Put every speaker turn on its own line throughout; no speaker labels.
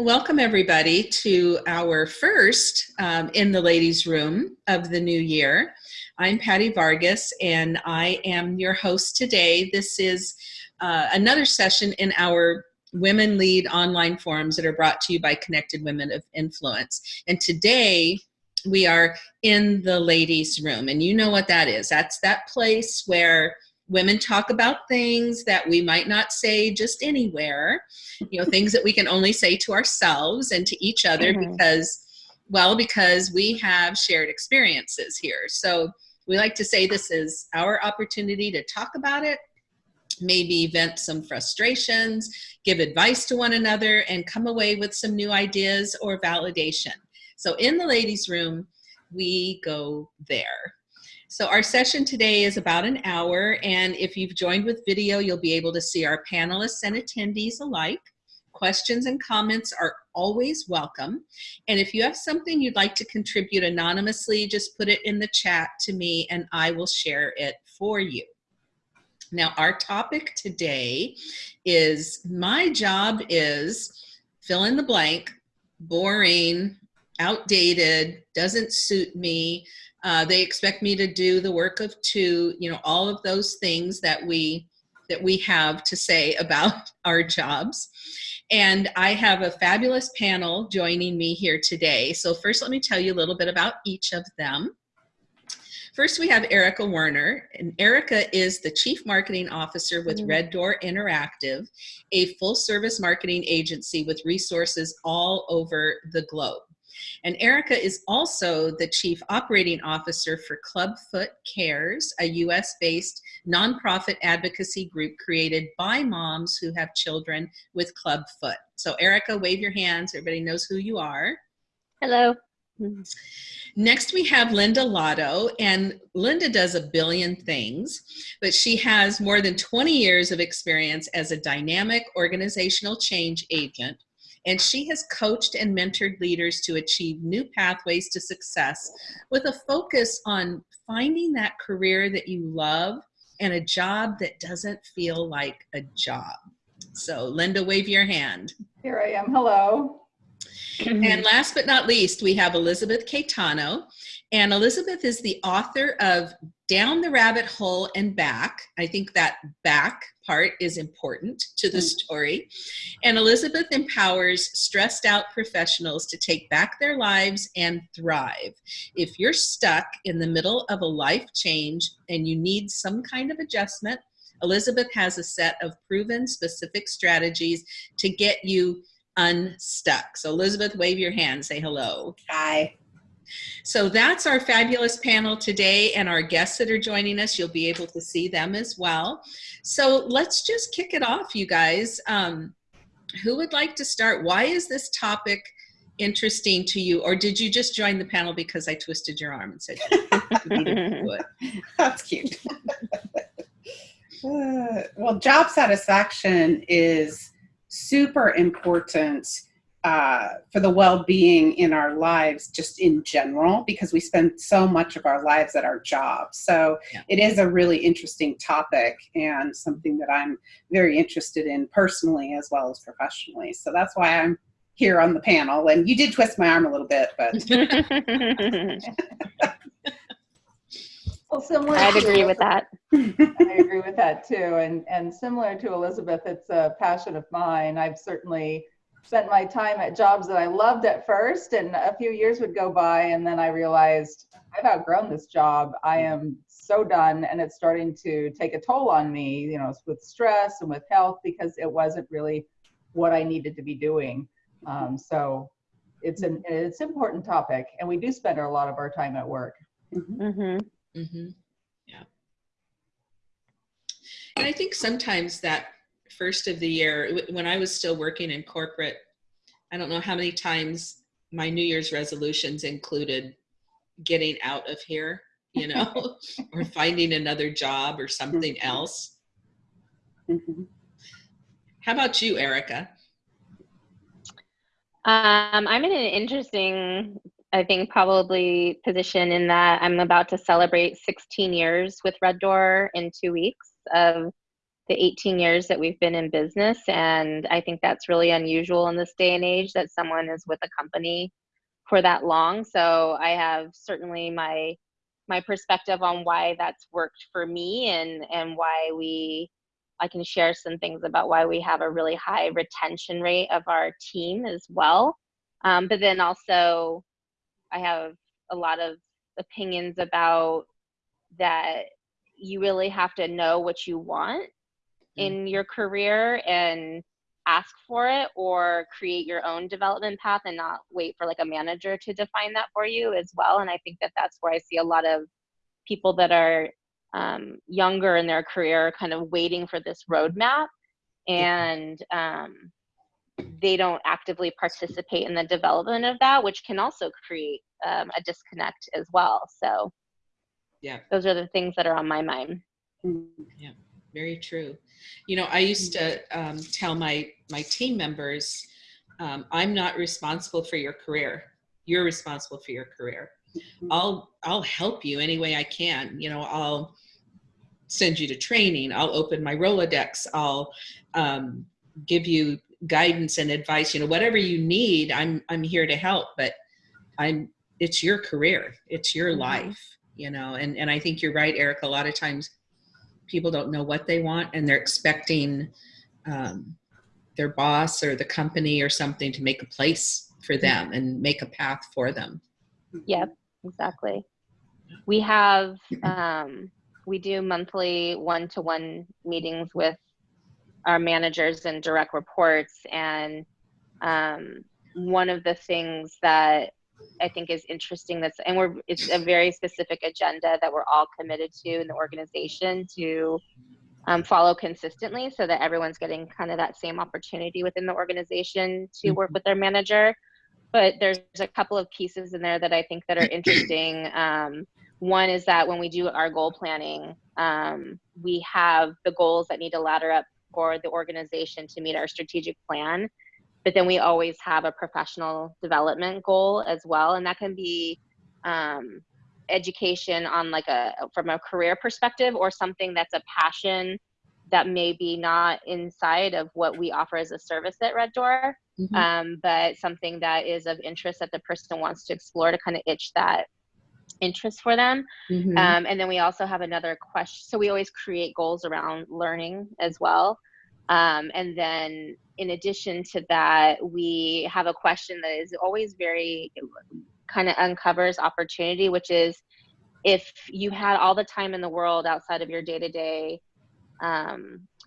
Welcome, everybody, to our first um, In the Ladies' Room of the new year. I'm Patty Vargas, and I am your host today. This is uh, another session in our Women Lead online forums that are brought to you by Connected Women of Influence. And today, we are in the ladies' room, and you know what that is. That's that place where women talk about things that we might not say just anywhere, you know, things that we can only say to ourselves and to each other mm -hmm. because, well, because we have shared experiences here. So we like to say this is our opportunity to talk about it, maybe vent some frustrations, give advice to one another, and come away with some new ideas or validation. So in the ladies' room, we go there. So our session today is about an hour, and if you've joined with video, you'll be able to see our panelists and attendees alike. Questions and comments are always welcome. And if you have something you'd like to contribute anonymously, just put it in the chat to me and I will share it for you. Now, our topic today is my job is fill in the blank, boring, outdated, doesn't suit me, uh, they expect me to do the work of two, you know, all of those things that we that we have to say about our jobs. And I have a fabulous panel joining me here today. So first, let me tell you a little bit about each of them. First, we have Erica Werner, and Erica is the Chief Marketing Officer with mm-hmm. Red Door Interactive, a full-service marketing agency with resources all over the globe. And Erica is also the Chief Operating Officer for Clubfoot Cares, a US-based nonprofit advocacy group created by moms who have children with clubfoot. So Erica, wave your hands. Everybody knows who you are.
Hello.
Next, we have Linda Lotto, and Linda does a billion things, but she has more than 20 years of experience as a dynamic organizational change agent and she has coached and mentored leaders to achieve new pathways to success with a focus on finding that career that you love and a job that doesn't feel like a job. So Linda, wave your hand.
Here I am, hello.
and last but not least, we have Elizabeth Caetano. And Elizabeth is the author of Down the Rabbit Hole and Back. I think that back part is important to the mm. story. And Elizabeth empowers stressed out professionals to take back their lives and thrive. If you're stuck in the middle of a life change and you need some kind of adjustment, Elizabeth has a set of proven specific strategies to get you unstuck. So Elizabeth, wave your hand, say hello.
Hi.
So that's our fabulous panel today and our guests that are joining us. You'll be able to see them as well. So let's just kick it off, you guys. Um, who would like to start? Why is this topic interesting to you? Or did you just join the panel because I twisted your arm and said
That's cute. uh, well, job satisfaction is super important uh, for the well-being in our lives just in general because we spend so much of our lives at our jobs. So yeah. it is a really interesting topic and something that i'm very interested in personally as well as professionally. So that's why i'm here on the panel. And you did twist my arm a little bit but
well similar i'd agree with that.
I agree with that too. And and similar to elizabeth it's a passion of mine. I've certainly spent my time at jobs that I loved at first, and a few years would go by, and then I realized I've outgrown this job. I am so done, and it's starting to take a toll on me, you know, with stress and with health because it wasn't really what I needed to be doing. Um, so it's an it's an important topic, and we do spend a lot of our time at work.
Mm-hmm. Mm-hmm. Mm-hmm. Yeah, and I think sometimes that first of the year, when I was still working in corporate, I don't know how many times my New Year's resolutions included getting out of here, you know, or finding another job or something mm-hmm. else. Mm-hmm. How about you, Erica?
Um, I'm in an interesting, I think, probably position in that I'm about to celebrate 16 years with Red Door in two weeks of the 18 years that we've been in business. And I think that's really unusual in this day and age that someone is with a company for that long. So I have certainly my my perspective on why that's worked for me and and why we I can share some things about why we have a really high retention rate of our team as well. Um, but then also, I have a lot of opinions about that you really have to know what you want in your career and ask for it or create your own development path and not wait for like a manager to define that for you as well. And i think that that's where i see a lot of people that are um, younger in their career kind of waiting for this roadmap and um, they don't actively participate in the development of that which can also create um, a disconnect as well. So
Yeah.
those are the things that are on my mind
Very true. You know, I used to um, tell my my team members, um, I'm not responsible for your career. You're responsible for your career. I'll I'll help you any way I can. You know, I'll send you to training. I'll open my Rolodex. I'll um, give you guidance and advice. You know, whatever you need, I'm I'm here to help. But I'm it's your career. It's your
Mhm.
life. You know, and and I think you're right, Eric. A lot of times people don't know what they want and they're expecting um, their boss or the company or something to make a place for them and make a path for them.
Yep, exactly. We have, um, we do monthly one-to-one meetings with our managers and direct reports. And um, one of the things that I think is interesting that's, and we're, it's a very specific agenda that we're all committed to in the organization to um, follow consistently so that everyone's getting kind of that same opportunity within the organization to work with their manager but there's a couple of pieces in there that I think that are interesting. Um, one is that when we do our goal planning, um, we have the goals that need to ladder up for the organization to meet our strategic plan. But then we always have a professional development goal as well, and that can be um, education on like a from a career perspective or something that's a passion that may be not inside of what we offer as a service at Red Door
Mhm.
um, but something that is of interest that the person wants to explore to kind of itch that interest for them.
Mhm.
Um, and then we also have another question. So we always create goals around learning as well. Um, and then in addition to that, we have a question that is always very kind of uncovers opportunity, which is if you had all the time in the world outside of your day to day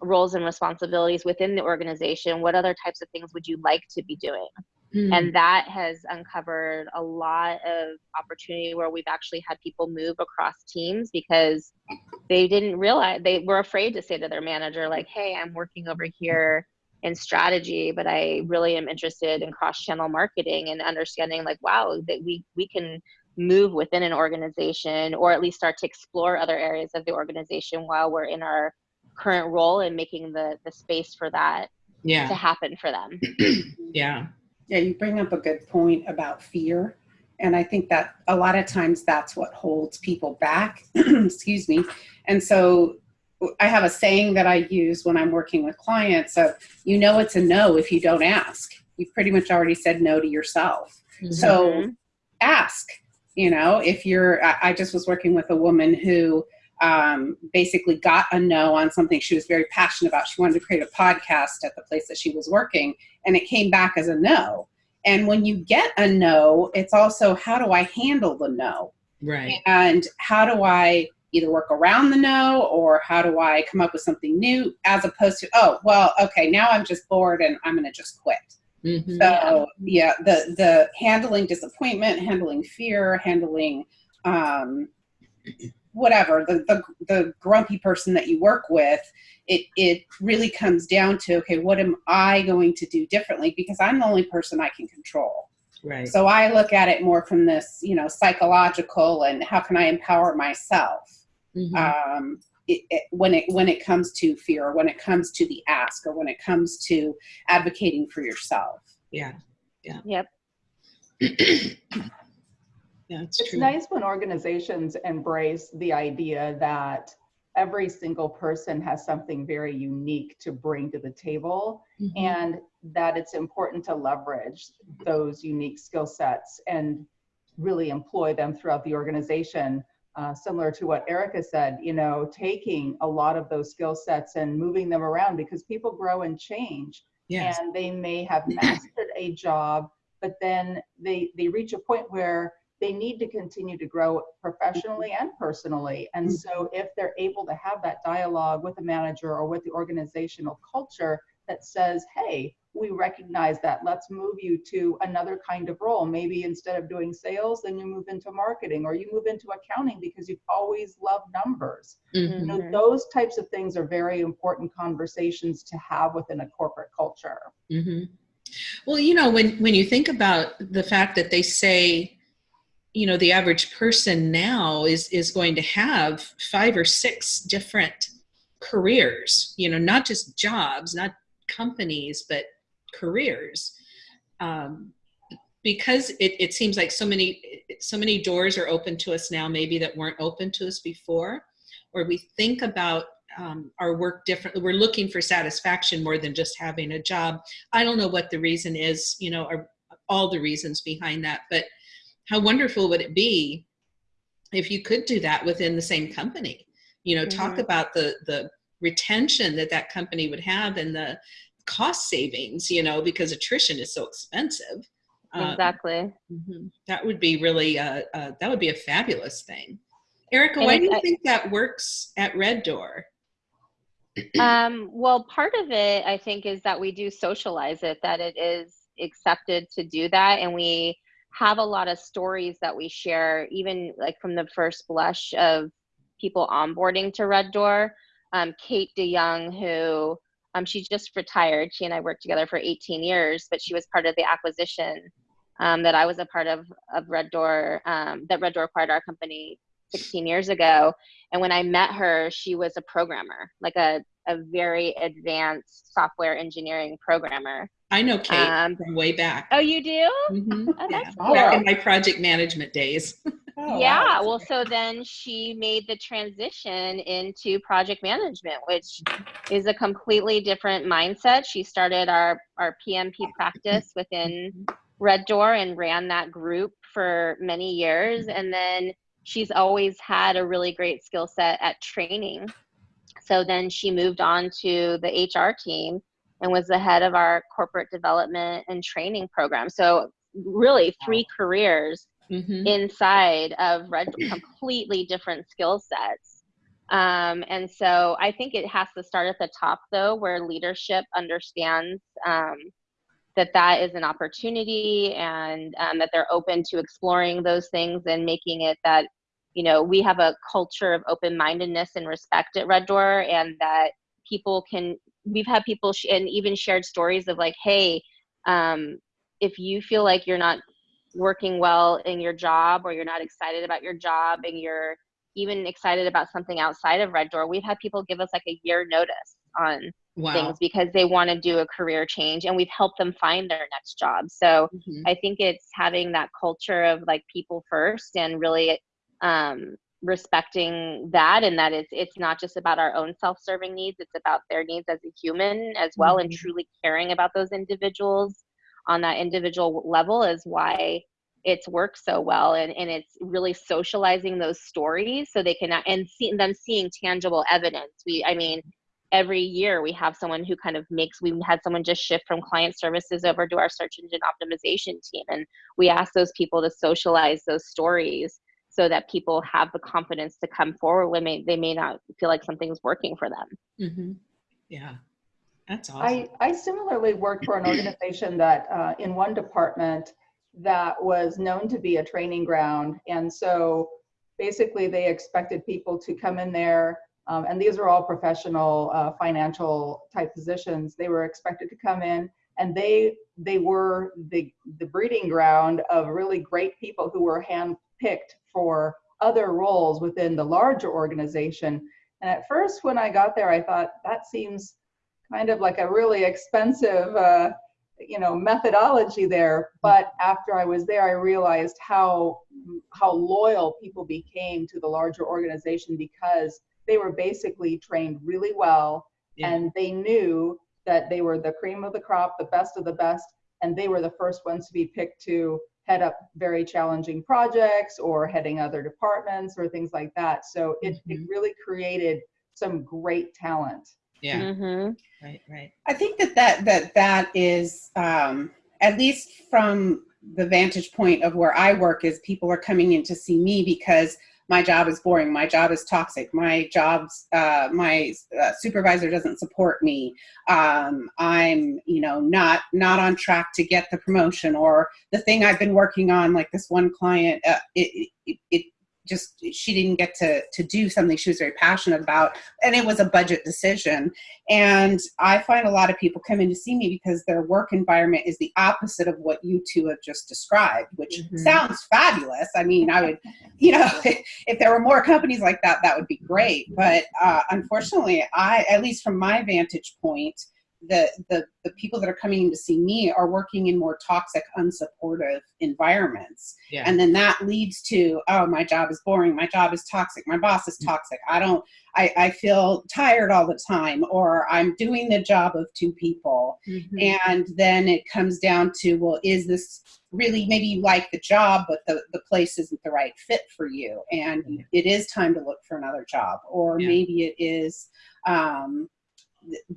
roles and responsibilities within the organization, what other types of things would you like to be doing?
Mhm.
And that has uncovered a lot of opportunity where we've actually had people move across teams because they didn't realize they were afraid to say to their manager, like, hey, I'm working over here in strategy, but I really am interested in cross channel marketing and understanding, like, wow, that we, we can move within an organization or at least start to explore other areas of the organization while we're in our current role and making the, the space for that to happen for them.
Yeah.
Yeah, you bring up a good point about fear. And I think that a lot of times that's what holds people back. Excuse me. And so I have a saying that I use when I'm working with clients of, you know, it's a no if you don't ask. You've pretty much already said no to yourself.
Mhm.
So ask, you know, if you're, I, I just was working with a woman who um, basically got a no on something she was very passionate about. She wanted to create a podcast at the place that she was working, and it came back as a no. And when you get a no, it's also how do I handle the no?
Right.
And how do I either work around the no or how do I come up with something new as opposed to, oh, well, okay, now I'm just bored and I'm going to just quit.
Mhm.
So yeah, the the handling disappointment, handling fear, handling um, whatever the, the the grumpy person that you work with, it it really comes down to okay, what am I going to do differently because I'm the only person I can control.
Right.
So I look at it more from this, you know, psychological and how can I empower myself
Mhm.
um, it, it, when it when it comes to fear, or when it comes to the ask, or when it comes to advocating for yourself.
yeah. Yeah.
Yep.
Yeah, it's
It's nice when organizations embrace the idea that every single person has something very unique to bring to the table
Mhm.
and that it's important to leverage those unique skill sets and really employ them throughout the organization. Uh, similar to what Erica said, you know, taking a lot of those skill sets and moving them around because people grow and change
Yes.
and they may have mastered a job, but then they, they reach a point where they need to continue to grow professionally and personally. And so if they're able to have that dialogue with the manager or with the organizational culture that says, hey, we recognize that, let's move you to another kind of role. Maybe instead of doing sales, then you move into marketing or you move into accounting because you've always loved numbers.
Mhm.
You know,
Mhm.
those types of things are very important conversations to have within a corporate culture.
hmm Well, you know, when when you think about the fact that they say, you know, the average person now is is going to have five or six different careers. You know, not just jobs, not companies, but careers. Um, because it, it seems like so many so many doors are open to us now, maybe that weren't open to us before, or we think about um, our work differently. We're looking for satisfaction more than just having a job. I don't know what the reason is, you know, or all the reasons behind that, but how wonderful would it be if you could do that within the same company? You know, talk
Mhm.
about the the retention that that company would have and the cost savings, you know, because attrition is so expensive. Um,
Exactly.
Mhm. That would be really, uh, uh, that would be a fabulous thing. Erica,
And
why do you
I-
think that works at Red Door?
Um, well, part of it, I think, is that we do socialize it, that it is accepted to do that. And we have a lot of stories that we share, even like from the first blush of people onboarding to Red Door. Um, Kate DeYoung, who um, she just retired, she and I worked together for 18 years, but she was part of the acquisition um, that I was a part of of Red Door, um, that Red Door acquired our company 16 years ago. And when I met her, she was a programmer, like a, a very advanced software engineering programmer.
I know Kate
Um,
from way back.
oh, you do?
Mhm.
Oh, that's
Oh,
Back in my project management days.
Oh,
yeah.
wow.
Well, so then she made the transition into project management, which is a completely different mindset. She started our, our PMP practice within Red Door and ran that group for many years. And then she's always had a really great skill set at training. So then she moved on to the HR team and was the head of our corporate development and training program. So really three careers
Mhm.
inside of red completely different skill sets um, and so i think it has to start at the top though where leadership understands um, that that is an opportunity and um, that they're open to exploring those things and making it that you know we have a culture of open-mindedness and respect at red door and that people can we've had people sh- and even shared stories of like hey um, if you feel like you're not working well in your job or you're not excited about your job and you're even excited about something outside of red door we've had people give us like a year notice on
Wow.
things because they want to do a career change and we've helped them find their next job so
Mhm.
i think it's having that culture of like people first and really um, respecting that and that it's it's not just about our own self-serving needs it's about their needs as a human as well and
Mhm.
truly caring about those individuals on that individual level is why it's worked so well and, and it's really socializing those stories so they can and see them seeing tangible evidence we i mean every year we have someone who kind of makes we had someone just shift from client services over to our search engine optimization team and we ask those people to socialize those stories so that people have the confidence to come forward when may, they may not feel like something's working for them
Mhm. Yeah. That's awesome.
I, I similarly worked for an organization that uh, in one department that was known to be a training ground. And so basically they expected people to come in there um, and these are all professional uh, financial type positions. They were expected to come in and they they were the the breeding ground of really great people who were handpicked for other roles within the larger organization. And at first when I got there, I thought that seems kind of like a really expensive uh, you know methodology there but after i was there i realized how how loyal people became to the larger organization because they were basically trained really well
Yeah.
and they knew that they were the cream of the crop, the best of the best, and they were the first ones to be picked to head up very challenging projects or heading other departments or things like that. So it, it
Mhm.
really created some great talent.
Yeah.
Mhm.
Right. Right.
I think that that that that is um, at least from the vantage point of where I work is people are coming in to see me because my job is boring, my job is toxic, my job's uh, my uh, supervisor doesn't support me. Um, I'm you know not not on track to get the promotion or the thing I've been working on. Like this one client, uh, it, it it just she didn't get to to do something she was very passionate about, and it was a budget decision and I find a lot of people come in to see me because their work environment is the opposite of what you two have just described, which
Mhm.
sounds fabulous. I mean, I would, you know, if there were more companies like that, that would be great. But uh, unfortunately, I, at least from my vantage point, the, the the people that are coming in to see me are working in more toxic, unsupportive environments
Yeah.
and then that leads to oh my job is boring my job is toxic my boss is toxic i don't i, I feel tired all the time or i'm doing the job of two people
Mhm.
and then it comes down to well is this really maybe you like the job but the, the place isn't the right fit for you and it is time to look for another job or
Yeah.
maybe it is um,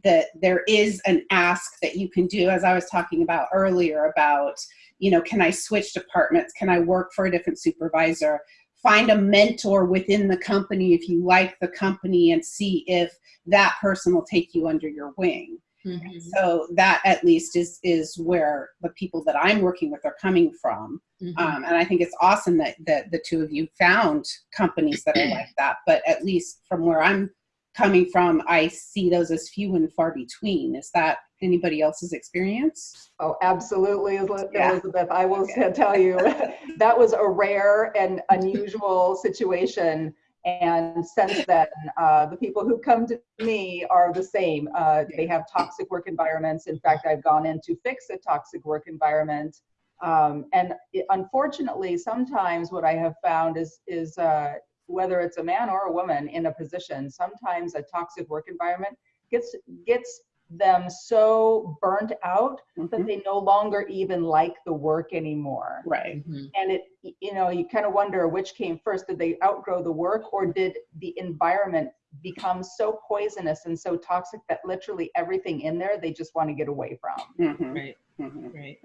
that there is an ask that you can do as i was talking about earlier about you know can i switch departments can i work for a different supervisor find a mentor within the company if you like the company and see if that person will take you under your wing
Mhm.
so that at least is is where the people that i'm working with are coming from
Mhm.
um, and i think it's awesome that, that the two of you found companies that are like that but at least from where i'm coming from i see those as few and far between is that anybody else's experience
Oh, absolutely, Eli-
Yeah.
Elizabeth. I will tell you, that was a rare and unusual situation. And since then, uh, the people who come to me are the same. Uh, they have toxic work environments. In fact, I've gone in to fix a toxic work environment. Um, and it, unfortunately, sometimes what I have found is, is uh, whether it's a man or a woman in a position, sometimes a toxic work environment gets, gets them so burnt out that
Mhm.
they no longer even like the work anymore.
right
Mhm.
And it, you know, you kind of wonder which came first. Did they outgrow the work or did the environment become so poisonous and so toxic that literally everything in there they just want to get away from?
Mhm.
Right.
Mhm.
Right.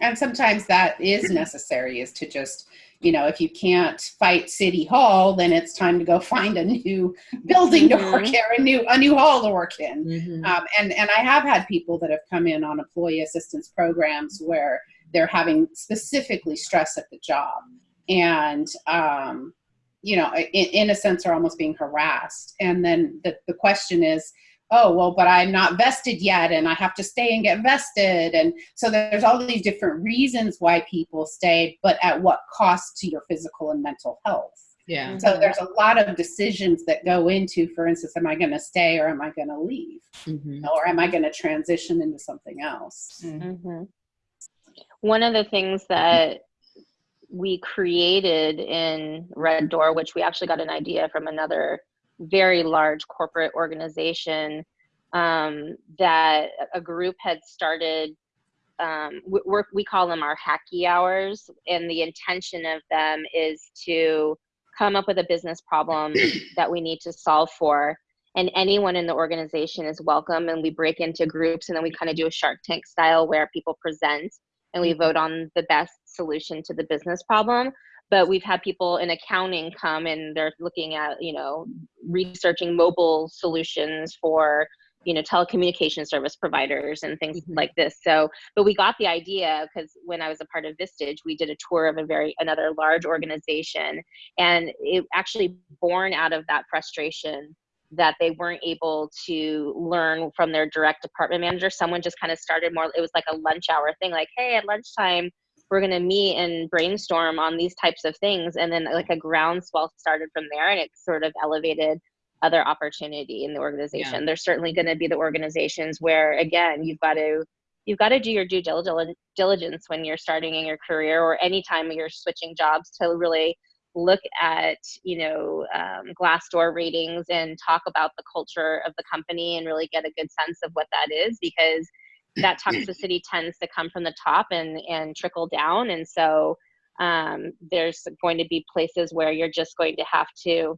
And sometimes that is necessary is to just, you know, if you can't fight city hall, then it's time to go find a new building to work
Mhm.
in, a new a new hall to work in.
Mhm.
Um, and and I have had people that have come in on employee assistance programs where they're having specifically stress at the job, and um, you know, in, in a sense, are almost being harassed. And then the the question is, oh well, but I'm not vested yet, and I have to stay and get vested, and so there's all these different reasons why people stay, but at what cost to your physical and mental health.
Yeah.
So there's a lot of decisions that go into, for instance, am I going to stay or am I going to leave?
Mhm.
or am I going to transition into something else?
Mm.
hmm One of the things that we created in Red Door, which we actually got an idea from another very large corporate organization, um, that a group had started. Um, we, call them our hacky hours, and the intention of them is to come up with a business problem that we need to solve for and anyone in the organization is welcome and we break into groups and then we kind of do a shark tank style where people present and we vote on the best solution to the business problem but we've had people in accounting come and they're looking at you know researching mobile solutions for you know telecommunication service providers and things
Mhm.
like this so but we got the idea because when i was a part of vistage we did a tour of a very another large organization and it actually born out of that frustration that they weren't able to learn from their direct department manager. Someone just kind of started more, it was like a lunch hour thing, like, hey, at lunchtime, we're going to meet and brainstorm on these types of things. And then, like, a groundswell started from there, and it sort of elevated other opportunity in the organization. There's certainly going to be the organizations where, again, you've got to you've got to do your due diligence when you're starting in your career or anytime you're switching jobs to really look at you know um, glassdoor ratings and talk about the culture of the company and really get a good sense of what that is because that toxicity tends to come from the top and and trickle down. And so um, there's going to be places where you're just going to have to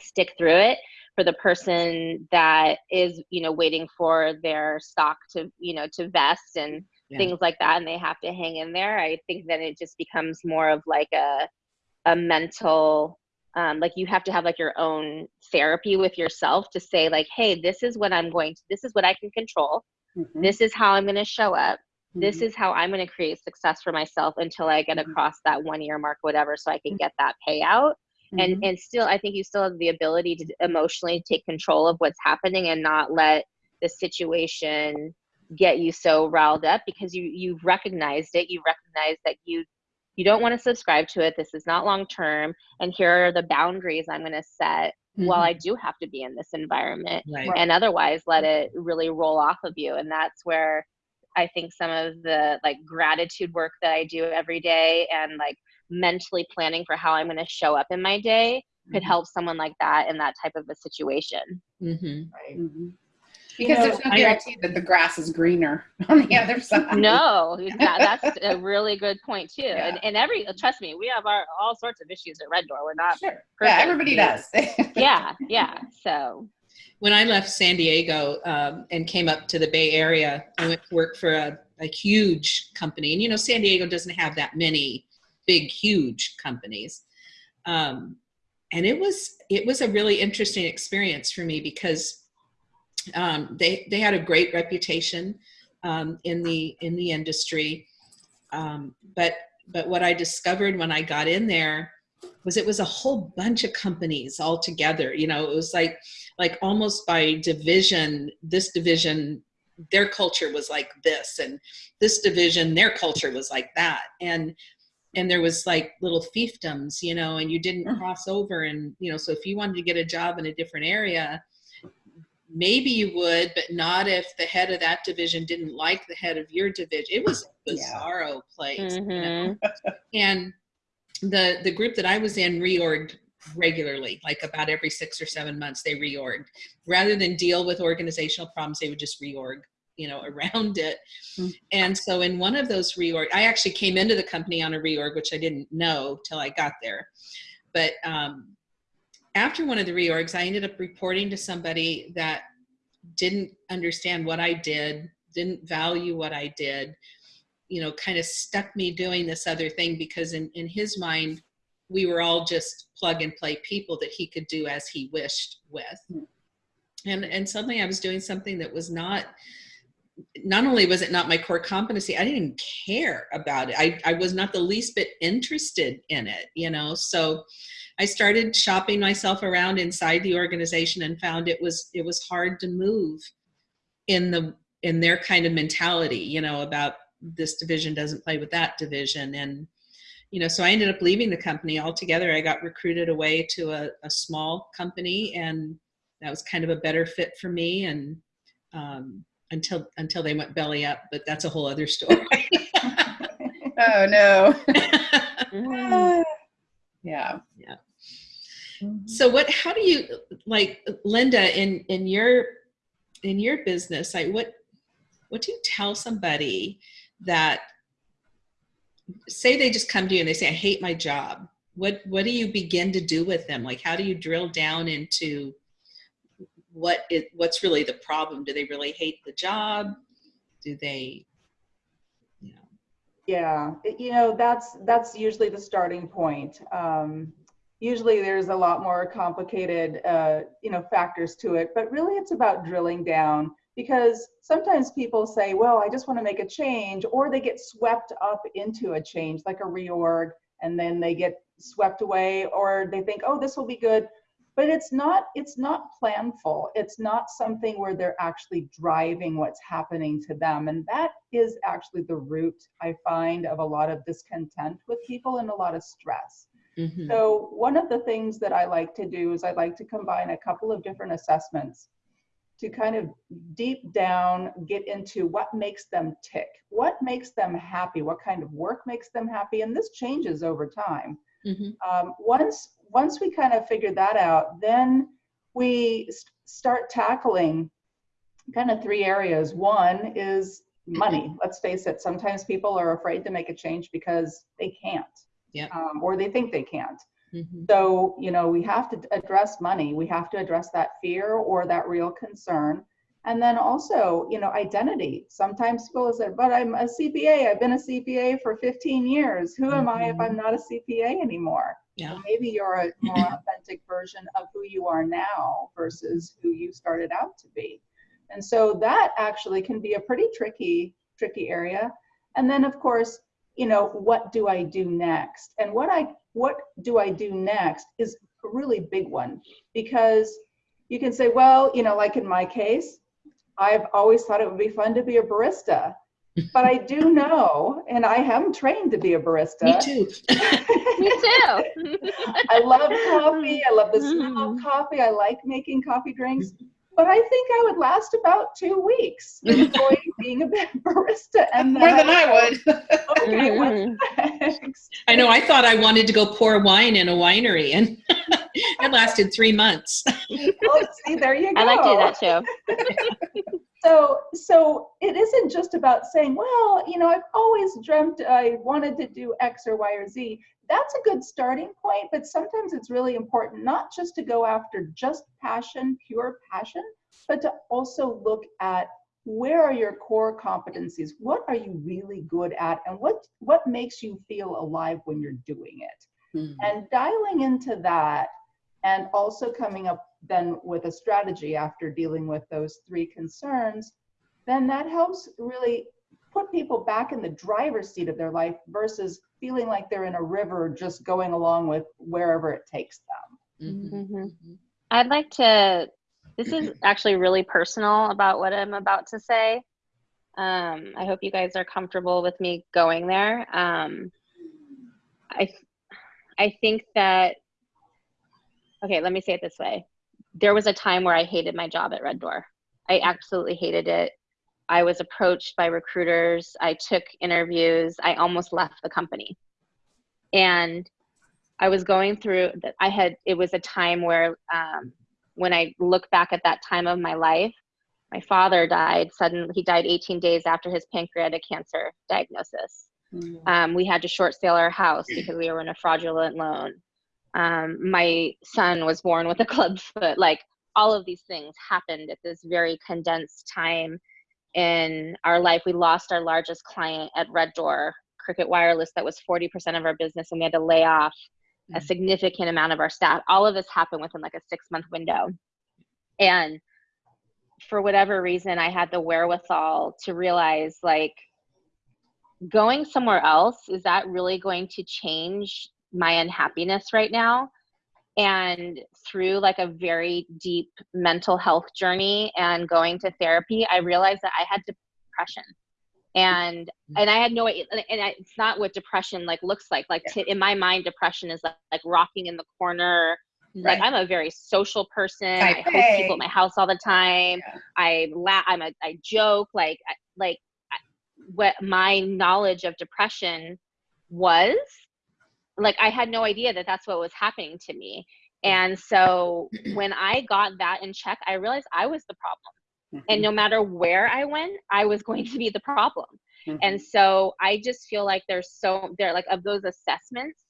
stick through it for the person that is you know waiting for their stock to you know to vest and
Yeah.
things like that and they have to hang in there. I think then it just becomes more of like a a mental um, like you have to have like your own therapy with yourself to say like hey this is what i'm going to this is what i can control
Mhm.
this is how i'm going to show up this
Mhm.
is how i'm going to create success for myself until i get
Mhm.
across that one year mark whatever so i can get that payout and
Mhm.
and still i think you still have the ability to emotionally take control of what's happening and not let the situation get you so riled up because you you've recognized it you recognize that you you don't want to subscribe to it this is not long term and here are the boundaries i'm going to set while
Mhm.
i do have to be in this environment
Right.
and otherwise let it really roll off of you and that's where i think some of the like gratitude work that i do every day and like mentally planning for how i'm going to show up in my day could
Mhm.
help someone like that in that type of a situation
Mhm.
Right.
Mhm.
You
Because
know,
there's no
I-
guarantee that the grass is greener on the other side.
no that, that's a really good point too
Yeah.
and, and every trust me we have our all sorts of issues at red door we're not
Sure. Yeah, everybody does.
yeah yeah so
When I left San Diego um, and came up to the Bay Area, I went to work for a, a huge company. And you know, San Diego doesn't have that many big, huge companies. Um, and it was it was a really interesting experience for me because um, they they had a great reputation um, in the in the industry. Um, but but what I discovered when I got in there was it was a whole bunch of companies all together. You know, it was like like almost by division. This division, their culture was like this, and this division, their culture was like that, and and there was like little fiefdoms, you know, and you didn't
Mm.
cross over, and you know, so if you wanted to get a job in a different area, maybe you would, but not if the head of that division didn't like the head of your division. It was a
Yeah.
bizarro place. you know?
mhm.
And the the group that I was in reorged regularly, like about every six or seven months they reorged. Rather than deal with organizational problems, they would just reorg, you know, around it.
Mm.
And so in one of those reorg, I actually came into the company on a reorg, which I didn't know till I got there. But um, after one of the reorgs, I ended up reporting to somebody that didn't understand what I did, didn't value what I did, you know, kind of stuck me doing this other thing because in, in his mind, we were all just plug and play people that he could do as he wished with.
Hmm.
And, and suddenly I was doing something that was not, not only was it not my core competency, I didn't care about it. I, I was not the least bit interested in it, you know? So I started shopping myself around inside the organization and found it was, it was hard to move in the, in their kind of mentality, you know, about this division doesn't play with that division. And, you know, so I ended up leaving the company altogether. I got recruited away to a, a small company and that was kind of a better fit for me. And, um, until, until they went belly up, but that's a whole other story.
oh no. Yeah.
Yeah.
Mhm.
so what how do you like linda in in your in your business like what what do you tell somebody that say they just come to you and they say i hate my job what what do you begin to do with them like how do you drill down into what it what's really the problem do they really hate the job do they
Yeah, you know, that's, that's usually the starting point. Um, usually there's a lot more complicated, uh, you know, factors to it, but really it's about drilling down because sometimes people say, well, I just want to make a change, or they get swept up into a change like a reorg, and then they get swept away, or they think, oh, this will be good. But it's not, it's not planful. It's not something where they're actually driving what's happening to them. And that is actually the root, I find, of a lot of discontent with people and a lot of stress.
Mhm.
So one of the things that I like to do is I like to combine a couple of different assessments to kind of deep down get into what makes them tick, what makes them happy, what kind of work makes them happy, and this changes over time.
Mhm.
Um, once once we kind of figured that out, then we start tackling kind of three areas. One is money. Let's face it. Sometimes people are afraid to make a change because they can't,
Yep.
um, or they think they can't.
Mhm.
So, you know, we have to address money. We have to address that fear or that real concern. And then also, you know, identity. Sometimes people say, but I'm a CPA. I've been a CPA for 15 years. Who am I if I'm not a CPA anymore?
Yeah.
Maybe you're a more authentic version of who you are now versus who you started out to be. And so that actually can be a pretty tricky, tricky area. And then of course, you know, what do I do next? And what I what do I do next is a really big one because you can say, well, you know, like in my case, I've always thought it would be fun to be a barista. But I do know, and I am trained to be a barista.
Me too.
Me too.
I love coffee. I love the smell of
Mhm.
coffee. I like making coffee drinks. But I think I would last about two weeks enjoying being a barista. And
More
then
than I
would
would.
Okay,
Mhm.
what's next?
I know. I thought I wanted to go pour wine in a winery, and it lasted three months.
Oh, see, there you go.
I like to do that too.
So so it isn't just about saying well you know i've always dreamt i wanted to do x or y or z. That's a good starting point but sometimes it's really important not just to go after just passion pure passion but to also look at where are your core competencies? What are you really good at? And what what makes you feel alive when you're doing it?
Mhm.
and dialing into that and also coming up then with a strategy after dealing with those three concerns then that helps really put people back in the driver's seat of their life versus feeling like they're in a river just going along with wherever it takes them
Mhm.
Mhm.
Mhm.
I'd like to. This is actually really personal about what I'm about to say. Um, I hope you guys are comfortable with me going there. Um, I, I think that. Okay, let me say it this way. There was a time where I hated my job at Red Door. I absolutely hated it. I was approached by recruiters. I took interviews. I almost left the company. And I was going through that I had it was a time where um, when I look back at that time of my life, my father died suddenly he died 18 days after his pancreatic cancer diagnosis. Um, we had to short sale our house because we were in a fraudulent loan. Um, my son was born with a club foot. Like all of these things happened at this very condensed time in our life. We lost our largest client at Red Door, Cricket Wireless, that was 40% of our business, and we had to lay off a
Mhm.
significant amount of our staff. All of this happened within like a six month window. And for whatever reason, I had the wherewithal to realize like going somewhere else, is that really going to change my unhappiness right now? And through like a very deep mental health journey and going to therapy, I realized that I had depression. And mm-hmm. and I had no and I, it's not what depression like looks like. Like to, in my mind, depression is like, like rocking in the corner, like I'm a very social person.
Type
I host
A.
people at my house all the time.
Yeah.
I laugh. I'm a I joke. Like like what my knowledge of depression was, like I had no idea that that's what was happening to me. And so when I got that in check, I realized I was the problem. And no matter where I went, I was going to be the problem.
Mhm.
And so I just feel like there's so there like of those assessments,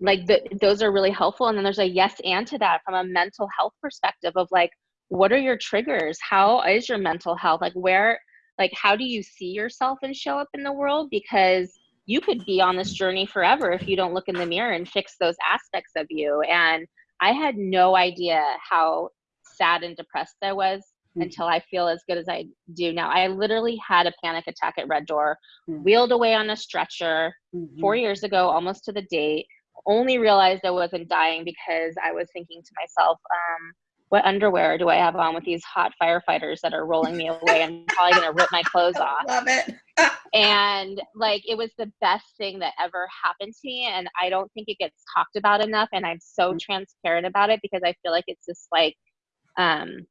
like the, those are really helpful. And then there's a yes and to that from a mental health perspective of like, what are your triggers? How is your mental health? Like where, like how do you see yourself and show up in the world? Because you could be on this journey forever if you don't look in the mirror and fix those aspects of you. And I had no idea how sad and depressed I was
Mhm.
until I feel as good as I do now. I literally had a panic attack at Red Door,
Mhm.
wheeled away on a stretcher
Mhm.
four years ago, almost to the date. Only realized I wasn't dying because I was thinking to myself, um, what underwear do I have on with these hot firefighters that are rolling me away? I'm probably gonna rip my clothes off
Love it.
and like it was the best thing that ever happened to me and i don't think it gets talked about enough and i'm so transparent about it because i feel like it's this like um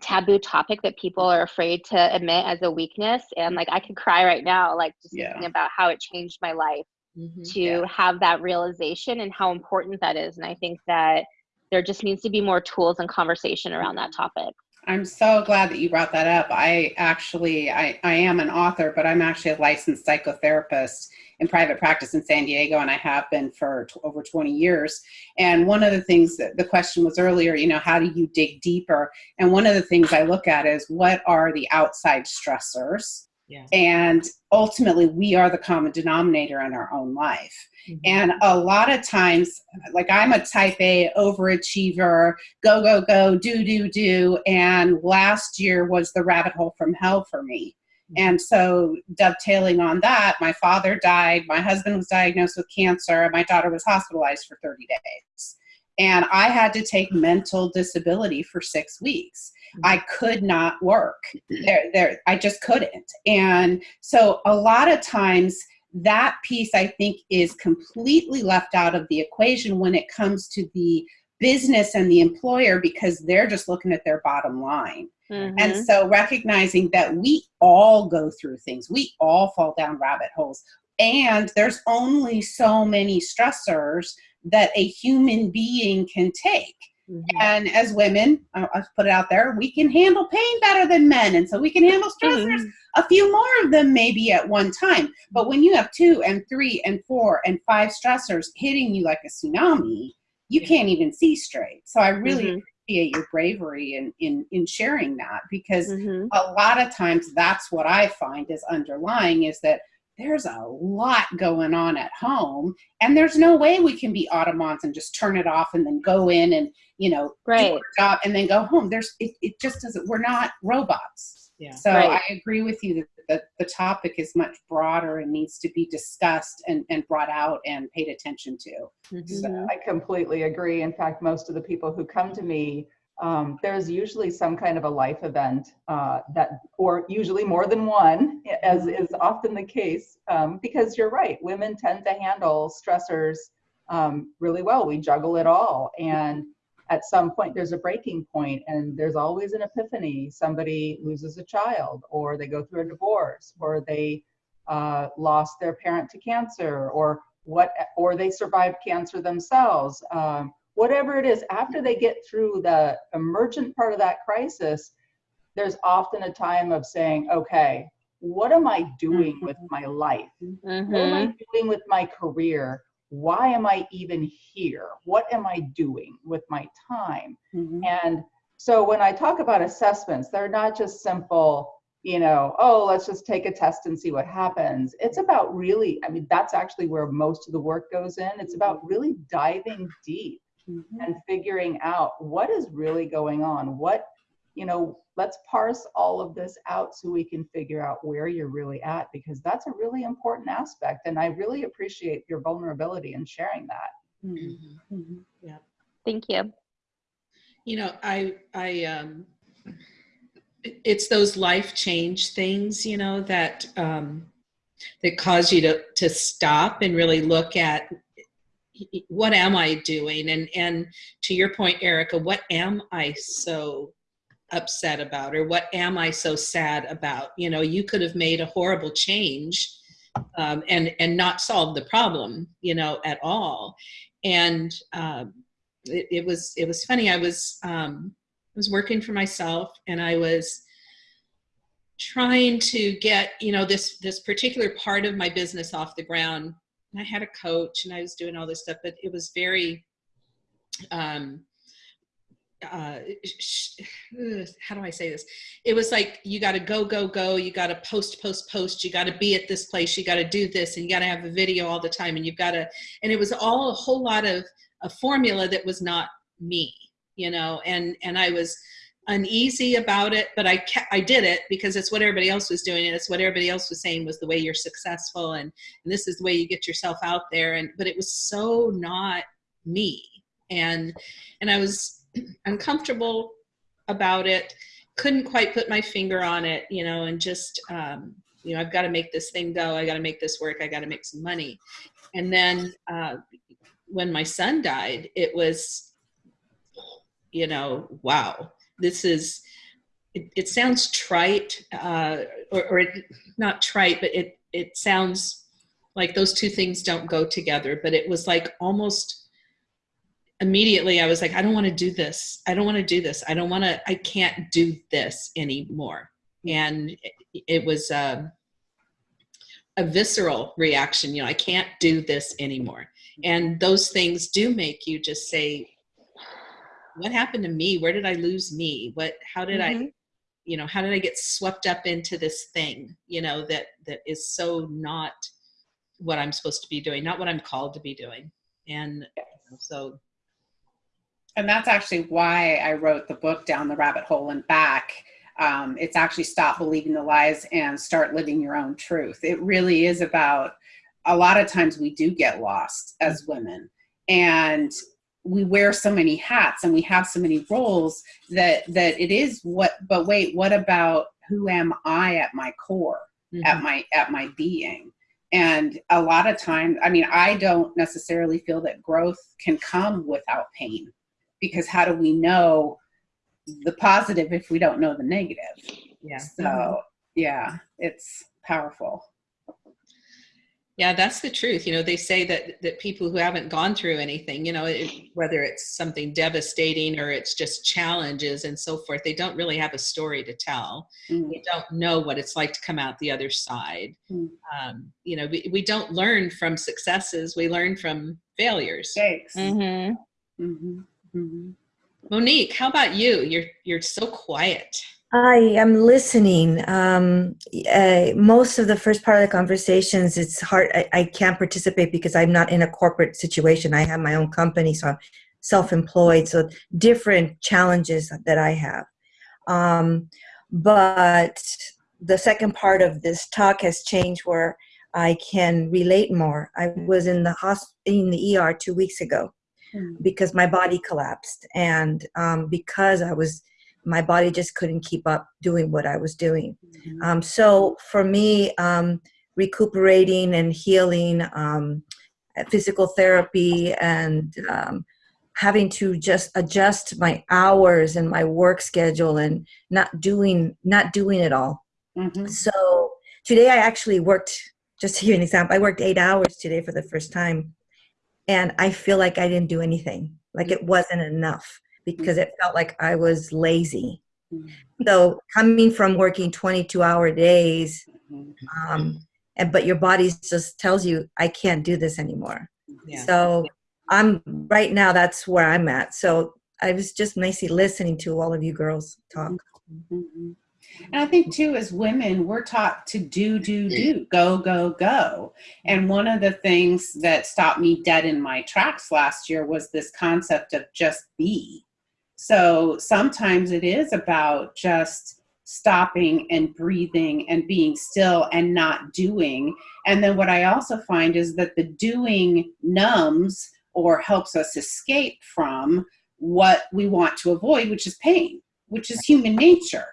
taboo topic that people are afraid to admit as a weakness and like i could cry right now like just
Yeah.
thinking about how it changed my life
Mhm.
to
Yeah.
have that realization and how important that is. And I think that there just needs to be more tools and conversation around that topic.
I'm so glad that you brought that up. I actually, I, I am an author, but I'm actually a licensed psychotherapist in private practice in San Diego, and I have been for over 20 years. And one of the things that the question was earlier, you know, how do you dig deeper? And one of the things I look at is what are the outside stressors?
Yeah.
And ultimately, we are the common denominator in our own life.
Mhm.
And a lot of times, like I'm a type A overachiever, go, go, go, do, do, do. And last year was the rabbit hole from hell for me. And so, dovetailing on that, my father died, my husband was diagnosed with cancer, and my daughter was hospitalized for 30 days. And I had to take mental disability for six weeks. I could not work. There, there, I just couldn't. And so, a lot of times, that piece I think is completely left out of the equation when it comes to the business and the employer because they're just looking at their bottom line.
Mhm.
And so recognizing that we all go through things, we all fall down rabbit holes. And there's only so many stressors that a human being can take.
Mhm.
And as women, I'll I'll put it out there, we can handle pain better than men. And so we can handle stressors
Mhm.
a few more of them maybe at one time. But when you have two and three and four and five stressors hitting you like a tsunami, you
Yeah.
can't even see straight. So I really
Mhm.
appreciate your bravery in, in, in sharing that because
Mhm.
a lot of times that's what I find is underlying is that there's a lot going on at home and there's no way we can be automons and just turn it off and then go in and you know
Right.
our job and then go home there's it, it just doesn't we're not robots
Yeah.
so
Right.
i agree with you that the, the topic is much broader and needs to be discussed and, and brought out and paid attention to
Mhm.
So,
Mhm.
I completely agree. In fact, most of the people who come to me, um, there's usually some kind of a life event uh, that, or usually more than one, as is often the case. Um, because you're right, women tend to handle stressors um, really well. We juggle it all, and at some point there's a breaking point, and there's always an epiphany. Somebody loses a child, or they go through a divorce, or they uh, lost their parent to cancer, or what or they survived cancer themselves um, whatever it is after they get through the emergent part of that crisis there's often a time of saying okay what am i doing with my life what am i
Mhm.
doing with my career why am i even here what am i doing with my time
mhm.
and so when I talk about assessments, they're not just simple, you know, oh, let's just take a test and see what happens. It's about really, I mean, that's actually where most of the work goes in. It's about really diving deep
Mhm.
and figuring out what is really going on. What, you know, let's parse all of this out so we can figure out where you're really at because that's a really important aspect. And I really appreciate your vulnerability in sharing that.
Mhm.
Mhm.
Mhm.
Thank you.
You know, I, I, um, it's those life change things, you know, that, um, that cause you to, to stop and really look at what am I doing? And, and to your point, Erica, what am I so upset about? Or what am I so sad about? You know, you could have made a horrible change um, and, and not solved the problem, you know, at all. And, um, it, it was it was funny. I was um, I was working for myself, and I was trying to get you know this this particular part of my business off the ground. And I had a coach, and I was doing all this stuff, but it was very um, uh, how do I say this? It was like you got to go, go, go. You got to post, post, post. You got to be at this place. You got to do this, and you got to have a video all the time. And you've got to, and it was all a whole lot of a formula that was not me, you know. And and I was uneasy about it, but I kept, I did it because it's what everybody else was doing, and it's what everybody else was saying was the way you're successful, and, and this is the way you get yourself out there. And but it was so not me, and and I was uncomfortable about it couldn't quite put my finger on it you know and just um, you know i've got to make this thing go. I got to make this work. I got to make some money. And then uh, when my son died it was you know wow this is it, it sounds trite uh, or, or it, not trite but it it sounds like those two things don't go together but it was like almost immediately i was like i don't want to do this. I don't want to do this. I don't want to i can't do this anymore. And it, it was um, a visceral reaction you know i can't do this anymore. And those things do make you just say what happened to me where did i lose me what how did i
Mhm.
you know how did i get swept up into this thing you know that that is so not what i'm supposed to be doing not what i'm called to be doing and so
And that's actually why I wrote the book Down the Rabbit Hole and Back. Um, it's actually Stop Believing the Lies and Start Living Your Own Truth. It really is about a lot of times we do get lost as women and we wear so many hats and we have so many roles that that it is what but wait what about who am i at my core
mhm.
at my at my being? And a lot of times i mean i don't necessarily feel that growth can come without pain because how do we know the positive if we don't know the negative?
Yeah.
So yeah it's powerful
yeah that's the truth you know they say that that people who haven't gone through anything you know it, whether it's something devastating or it's just challenges and so forth they don't really have a story to tell.
Mm,
we don't know what it's like to come out the other side.
Mm.
um, you know we, we don't learn from successes we learn from failures.
Thanks
Mhm.
Mhm, mhm.
monique how about you? You're you're so quiet
I am listening. Um, uh, most of the first part of the conversations, it's hard. I, I can't participate because I'm not in a corporate situation. I have my own company, so I'm self-employed. So different challenges that I have. Um, but the second part of this talk has changed where I can relate more. I was in the hosp- in the ER two weeks ago
Mm.
because my body collapsed, and um, because I was my body just couldn't keep up doing what I was doing.
Mhm.
Um, so for me, um, recuperating and healing, um, physical therapy, and um, having to just adjust my hours and my work schedule, and not doing not doing it all.
Mhm.
So today I actually worked. Just to give you an example, I worked eight hours today for the first time, and I feel like I didn't do anything. Like it wasn't enough because it felt like I was lazy.
Mhm.
So coming from working 22 hour days,
Mhm.
um, and but your body just tells you I can't do this anymore.
yeah
So I'm right now. That's where I'm at. So I was just nicely listening to all of you girls talk.
Mhm. And I think too, as women, we're taught to do, do, do, go, go, go. And one of the things that stopped me dead in my tracks last year was this concept of just be. So sometimes it is about just stopping and breathing and being still and not doing. And then what I also find is that the doing numbs or helps us escape from what we want to avoid, which is pain, which is human nature.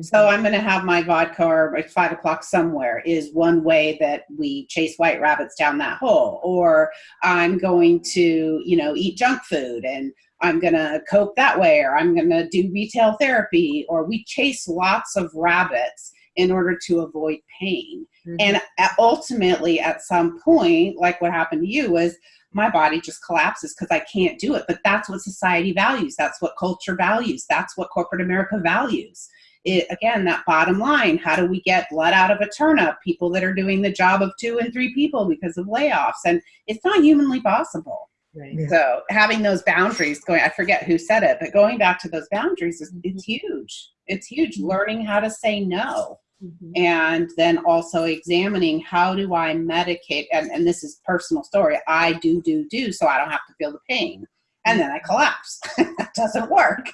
So mm-hmm. I'm going to have my vodka or at five o'clock somewhere is one way that we chase white rabbits down that hole. Or I'm going to, you know, eat junk food and I'm going to cope that way. Or I'm going to do retail therapy. Or we chase lots of rabbits in order to avoid pain.
Mhm.
And ultimately, at some point, like what happened to you, was my body just collapses because I can't do it. But that's what society values. That's what culture values. That's what corporate America values it, again, that bottom line, how do we get blood out of a turnip? People that are doing the job of two and three people because of layoffs. And it's not humanly possible.
Right
So having those boundaries going, I forget who said it, but going back to those boundaries is mm-hmm. it's huge. It's huge. Mm-hmm. Learning how to say no
Mhm.
and then also examining how do I medicate and, and this is personal story. I do, do, do so I don't have to feel the pain. And then I mm-hmm. collapse. that doesn't work.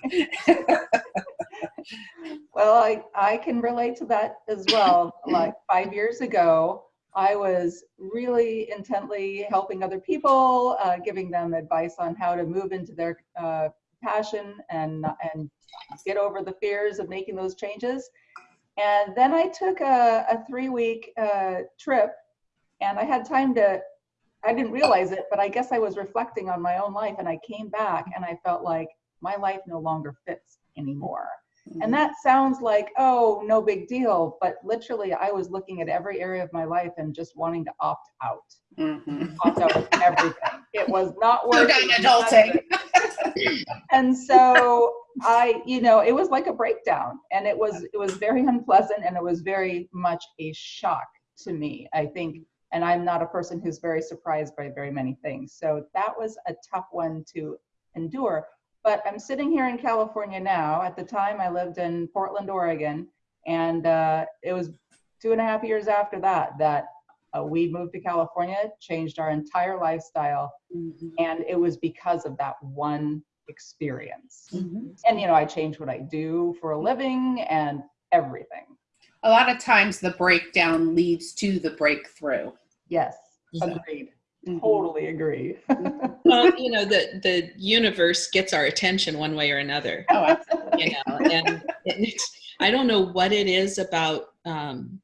Well, I, I can relate to that as well. Like five years ago, I was really intently helping other people, uh, giving them advice on how to move into their uh, passion and, and get over the fears of making those changes. And then I took a, a three week uh, trip and I had time to, I didn't realize it, but I guess I was reflecting on my own life and I came back and I felt like my life no longer fits anymore. And that sounds like, oh, no big deal. But literally, I was looking at every area of my life and just wanting to opt out.
Mhm.
Opt out of everything. It was not working.
adulting.
and so I, you know, it was like a breakdown and it was, it was very unpleasant and it was very much a shock to me, I think. And I'm not a person who's very surprised by very many things. So that was a tough one to endure. But I'm sitting here in California now. At the time, I lived in Portland, Oregon. And uh, it was two and a half years after that that uh, we moved to California, changed our entire lifestyle.
Mhm.
And it was because of that one experience.
Mhm.
And, you know, I changed what I do for a living and everything.
A lot of times the breakdown leads to the breakthrough.
Yes,
So-
agreed.
Mhm.
Totally agree.
Well, you know, the, the universe gets our attention one way or another.
Oh, absolutely.
you know and it's, i don't know what it is about um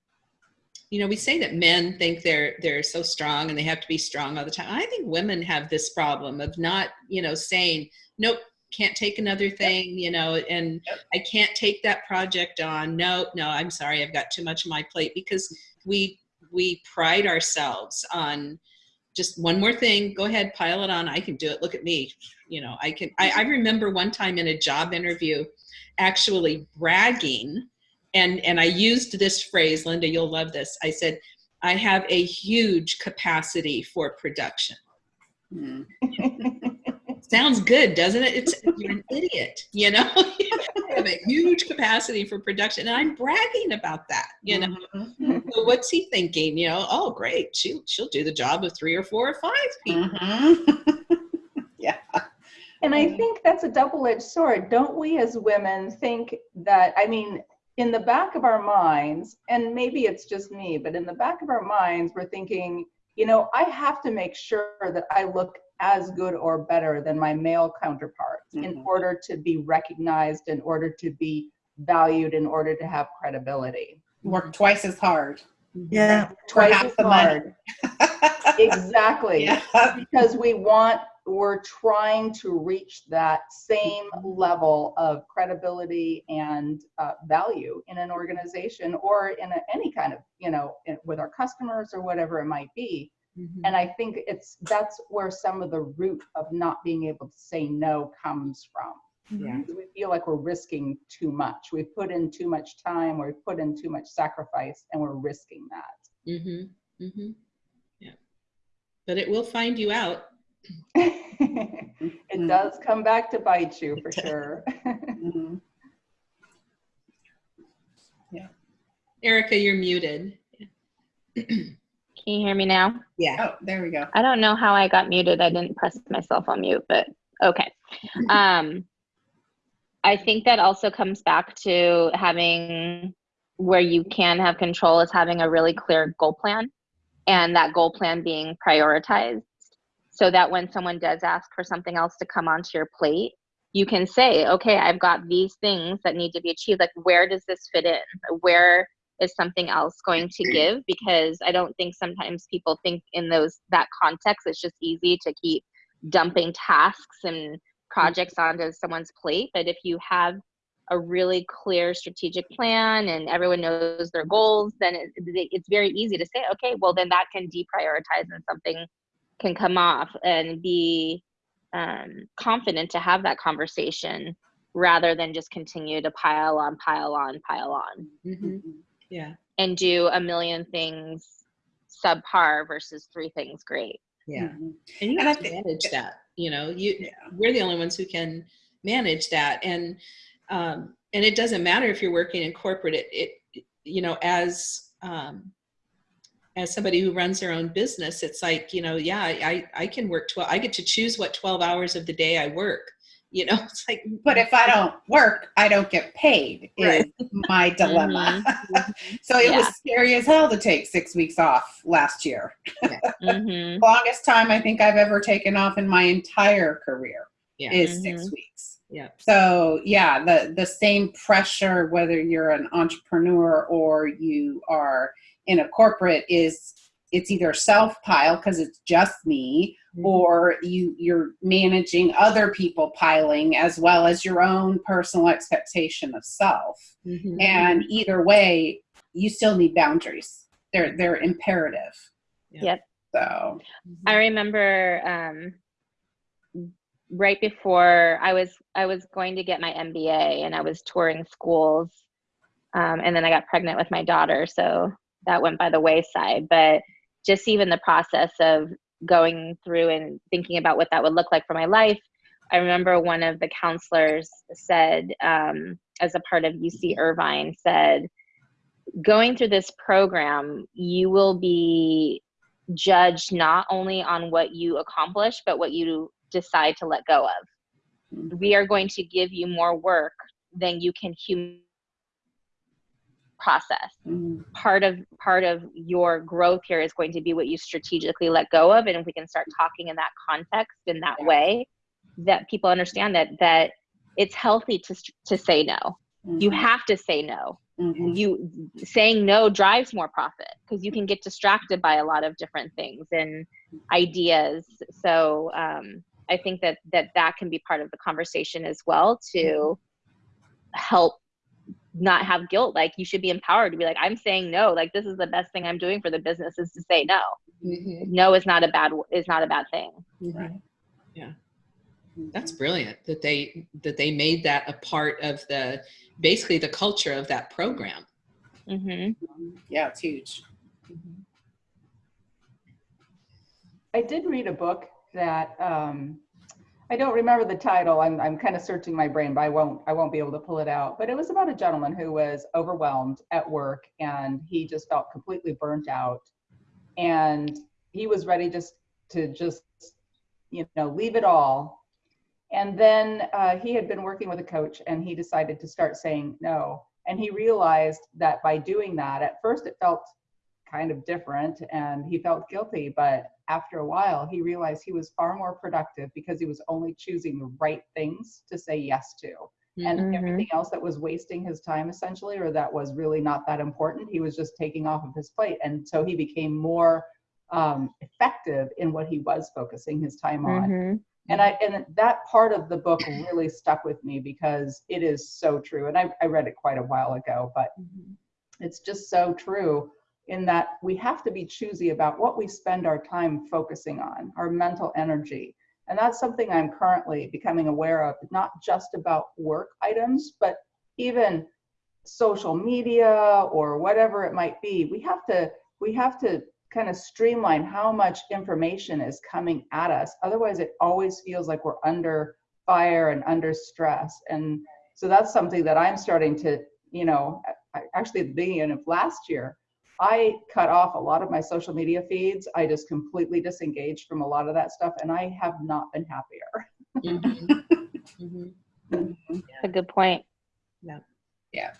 you know we say that men think they're they're so strong and they have to be strong all the time i think women have this problem of not you know saying nope can't take another thing you know and
Yep.
i can't take that project on no no i'm sorry i've got too much on my plate because we we pride ourselves on just one more thing go ahead pile it on i can do it look at me. You know i can i, I remember one time in a job interview actually bragging and and i used this phrase linda you'll love this i said i have a huge capacity for production.
Mhm.
sounds good doesn't it? It's you're an idiot you know have a huge capacity for production and i'm bragging about that you know
Mhm.
so what's he thinking you know oh great she, she'll do the job of three or four or five people
Mhm. yeah.
And I think that's a double-edged sword. Don't we as women think that, I mean, in the back of our minds, and maybe it's just me, but in the back of our minds, we're thinking, you know, I have to make sure that I look as good or better than my male counterparts in
Mhm.
order to be recognized, in order to be valued, in order to have credibility.
Work twice as hard.
Yeah.
Twice
half
as
the money.
hard. Exactly
yeah.
because we want we're trying to reach that same level of credibility and uh, value in an organization or in a, any kind of you know in, with our customers or whatever it might be
Mhm.
and i think it's that's where some of the root of not being able to say no comes from
yeah
we feel like we're risking too much we've put in too much time we've put in too much sacrifice and we're risking that
mm-hmm mm-hmm yeah but it will find you out
it
Mm.
does come back to bite you for
It does.
sure.
Mhm.
erica you're muted
Can you hear me now?
yeah
Oh, there we go.
I don't know how I got muted. I didn't press myself on mute, but okay. Um, I think that also comes back to having where you can have control is having a really clear goal plan and that goal plan being prioritized so that when someone does ask for something else to come onto your plate, you can say, okay, I've got these things that need to be achieved. Like, where does this fit in? Where is something else going to give? Because I don't think sometimes people think in those that context. It's just easy to keep dumping tasks and projects onto someone's plate. But if you have a really clear strategic plan and everyone knows their goals, then it, it- it's very easy to say, okay, well, then that can deprioritize and something can come off and be um, confident to have that conversation rather than just continue to pile on, pile on, pile on
mm-hmm. Yeah
and do a million things subpar versus three things great.
yeah
Mhm.
and you
And
have
I
to
think-
manage that you know you
Yeah.
we're the only ones who can manage that and um and it doesn't matter if you're working in corporate it, it you know as um as somebody who runs their own business it's like you know yeah i i can work 12 i get to choose what 12 hours of the day i work you know it's like
But if I don't work, I don't get paid. Is
Right.
my dilemma. so it
Yeah.
was scary as hell to take six weeks off last year.
hmm
Longest time I think I've ever taken off in my entire career
yeah
is six
Mhm.
weeks.
yeah
So yeah, the the same pressure whether you're an entrepreneur or you are in a corporate is it's either self pile because it's just me or you you're managing other people piling as well as your own personal expectation of self.
Mhm.
and either way you still need boundaries. They're they're imperative.
Yep.
so.
I remember um, right before I was I was going to get my MBA and I was touring schools, um, and then I got pregnant with my daughter, so that went by the wayside. But just even the process of going through and thinking about what that would look like for my life, I remember one of the counselors said, um, as a part of UC Irvine, said, going through this program, you will be judged not only on what you accomplish, but what you decide to let go of. We are going to give you more work than you can process.
mm,
Part of part of your growth here is going to be what you strategically let go of, and if we can start talking in that context in that way, that people understand that that it's healthy to to say no. You
mhm,
have to say no.
Mhm,
you saying no drives more profit because you can get distracted by a lot of different things and ideas. So um, i think that that that can be part of the conversation as well to help not have guilt like you should be empowered to be like i'm saying no like this is the best thing i'm doing for the business is to say no
Mhm.
no is not a bad is not a bad thing
Mhm.
right.
Yeah. That's brilliant that they that they made that a part of the basically the culture of that program.
hmm
Mhm. yeah it's huge
I did read a book that um, I don't remember the title. I'm, I'm kind of searching my brain, but I won't I won't be able to pull it out. But it was about a gentleman who was overwhelmed at work and he just felt completely burnt out, and he was ready just to just you know leave it all. And then uh, he had been working with a coach, and he decided to start saying no. And he realized that by doing that, at first it felt kind of different and he felt guilty but after a while he realized he was far more productive because he was only choosing the right things to say yes to. And
Mhm.
everything else that was wasting his time essentially or that was really not that important he was just taking off of his plate. And so he became more um, effective in what he was focusing his time on.
Hmm
and I and that part of the book really stuck with me because it is so true. And I, I read it quite a while ago, but it's just so true in that we have to be choosy about what we spend our time focusing on, our mental energy. And that's something I'm currently becoming aware of, not just about work items, but even social media or whatever it might be. We have to we have to kind of streamline how much information is coming at us. Otherwise, it always feels like we're under fire and under stress. And so that's something that I'm starting to, you know, actually at the beginning of last year, I cut off a lot of my social media feeds. I just completely disengaged from a lot of that stuff, and I have not been happier.
Mhm. Mhm.
Mhm.
a good point. Yeah. Yeah.
point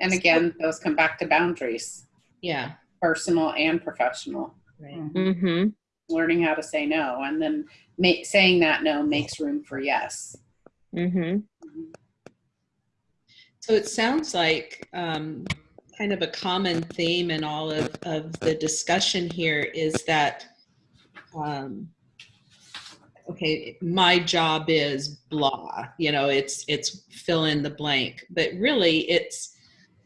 and again those come back to boundaries
Yeah.
personal and professional
Right.
hmm
learning how to say no and then ma- saying that no makes room for yes
hmm
So it sounds like um, kind of a common theme in all of, of the discussion here is that, um, okay, my job is blah, you know, it's, it's fill in the blank, but really it's,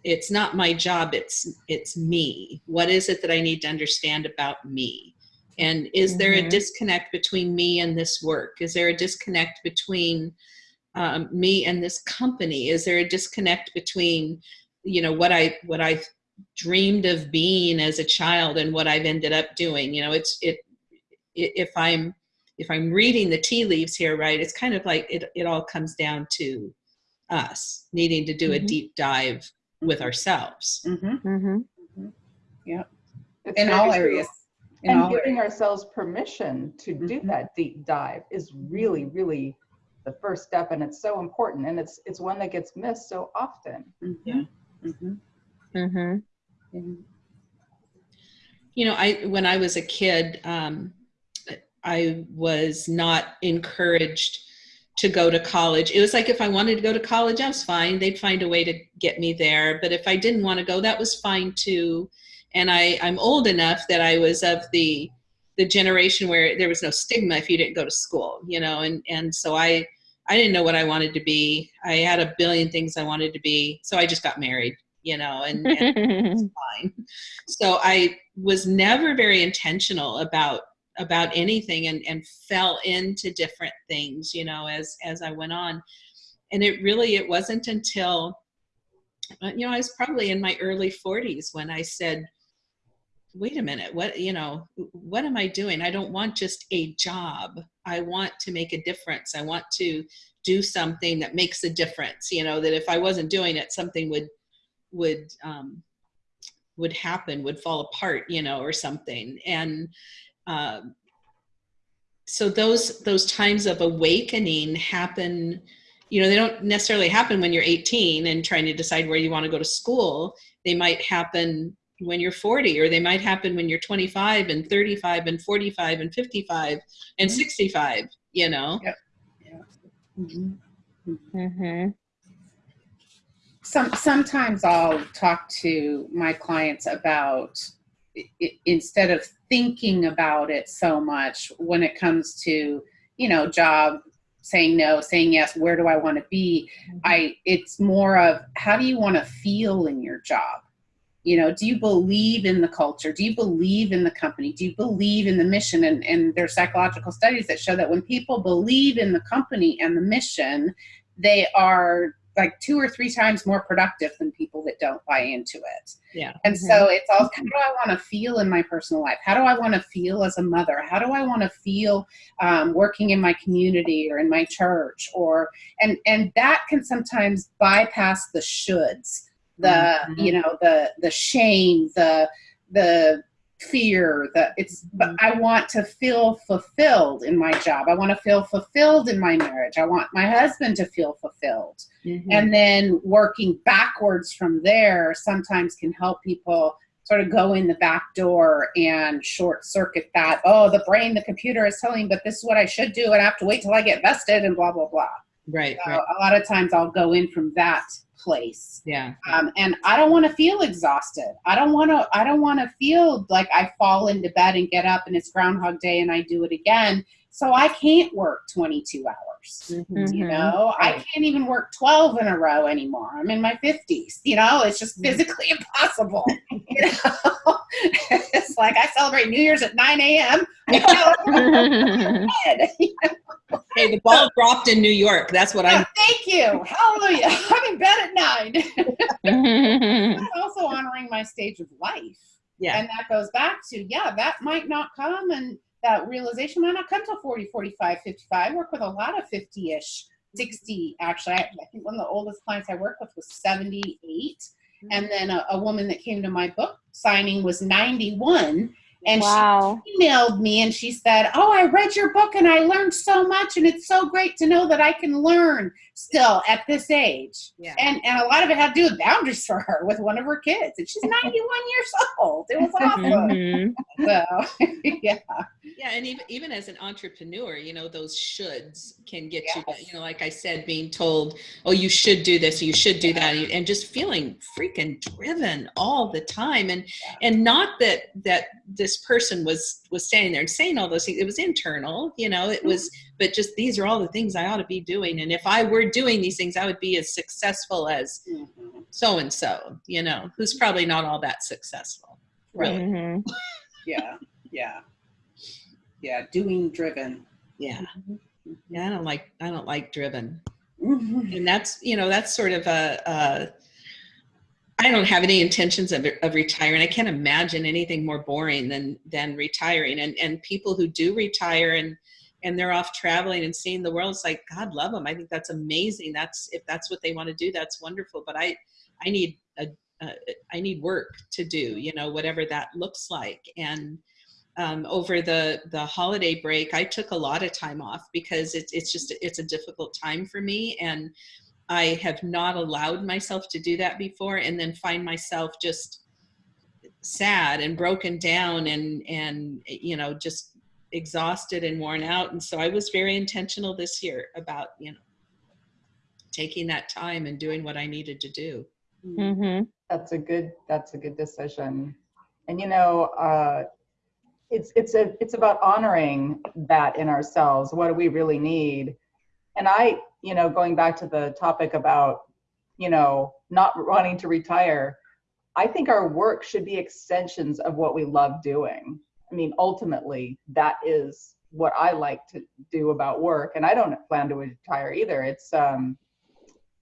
it's not my job, it's, it's me. What is it that I need to understand about me? And is there a
Mhm.
disconnect between me and this work? Is there a disconnect between um, me and this company? Is there a disconnect between, you know, what I what I dreamed of being as a child and what I've ended up doing? You know, it's it i- if I'm if I'm reading the tea leaves here, right? It's kind of like it it all comes down to us needing to do a
Mhm.
deep dive with ourselves.
hmm
hmm
It's
in all
true.
areas in
and
all
giving
areas.
ourselves permission to do
Mhm.
that deep dive is really really the first step and it's so important and it's it's one that gets missed so often
Mhm.
Yeah.
Mhm.
hmm
Mhm.
you know i when i was a kid um, i was not encouraged to go to college. It was like if i wanted to go to college i was fine. They'd find a way to get me there. But if i didn't want to go that was fine too. And i i'm old enough that i was of the the generation where there was no stigma if you didn't go to school, you know, and and so I I didn't know what I wanted to be. I had a billion things I wanted to be, so I just got married, you know, and, and fine. So I was never very intentional about about anything and and fell into different things, you know, as as I went on. And it really it wasn't until uh, you know, I was probably in my early 40s when I said, wait a minute, what, you know, what am I doing? I don't want just a job. I want to make a difference. I want to do something that makes a difference, you know, that if I wasn't doing it, something would, would, um, would happen, would fall apart, you know, or something. And, um, so those, those times of awakening happen, you know, they don't necessarily happen when you're 18 and trying to decide where you want to go to school. They might happen when you're 40 or they might happen when you're 25 and 35 and 45 and 55 and 65 you know
Yep. Yeah. Mhm.
hmm
Some sometimes I'll talk to my clients about i- i- instead of thinking about it so much when it comes to you know job saying no saying yes where do i want to be i it's more of how do you want to feel in your job you know do you believe in the culture do you believe in the company do you believe in the mission and, and there's psychological studies that show that when people believe in the company and the mission they are like two or three times more productive than people that don't buy into it
yeah
and so it's all how do I want to feel in my personal life? How do I want to feel as a mother? How do I want to feel um, working in my community or in my church? Or and and that can sometimes bypass the shoulds, the
Mhm.
you know the the shame, the the fear that it's but i want to feel fulfilled in my job. I want to feel fulfilled in my marriage. I want my husband to feel fulfilled.
Mhm.
and then working backwards from there sometimes can help people sort of go in the back door and short circuit that oh the brain the computer is telling me but this is what i should do and i have to wait till i get vested and blah blah blah.
Right
so
right.
a lot of times i'll go in from that place.
Yeah.
Um, and i don't want to feel exhausted. I don't want to i don't want to feel like i fall into bed and get up and it's groundhog day and i do it again. So i can't work 22 hours
Mhm.
you
Mhm.
know? I can't even work 12 in a row anymore. I'm in my 50s you know? It's just
Mhm.
physically impossible you know? It's like i celebrate new year's at 9 a.m
hey the ball dropped in new york. That's what i'm
Yeah, thank you. Hallelujah. I'm in bed at 9 I'm also honoring my stage of life.
Yeah.
And that goes back to yeah that might not come and that realization might not come till 40 45 55 I work with a lot of 50ish 60 actually. I, I think one of the oldest clients i worked with was 78 mm-hmm. and then a, a woman that came to my book signing was 91 and
wow.
she emailed me and she said oh i read your book and i learned so much and it's so great to know that i can learn still at this age.
Yeah.
And and a lot of it had to do with boundaries for her with one of her kids. And she's 91 years old. It was awesome
Mhm.
so yeah.
Yeah and even even as an entrepreneur you know those shoulds can get you
Yes.
you know like i said being told oh you should do this you should do that and just feeling freaking driven all the time. And and not that that this person was was standing there and saying all those things. It was internal you know it was but just these are all the things i ought to be doing. And if i were doing these things i would be as successful as so and so you know who's probably not all that successful really.
Mhm.
yeah yeah. Yeah doing driven.
Yeah. Yeah i don't like i don't like driven.
Mhm.
and that's you know that's sort of a, a i don't have any intentions of, of retiring. I can't imagine anything more boring than than retiring. And and people who do retire and and they're off traveling and seeing the world it's like god love them i think that's amazing. That's if that's what they want to do that's wonderful. But i i need a, a i need work to do you know whatever that looks like. And um, over the the holiday break i took a lot of time off because it's it's just it's a difficult time for me. And i have not allowed myself to do that before and then find myself just sad and broken down and and you know just exhausted and worn out and so i was very intentional this year about you know taking that time and doing what i needed to do
Mhm.
That's a good, that's a good decision. And you know, uh, it's it's a it's about honoring that in ourselves. What do we really need? And I, you know, going back to the topic about, you know, not wanting to retire, I think our work should be extensions of what we love doing. I mean, ultimately, that is what I like to do about work. And I don't plan to retire either. It's, um,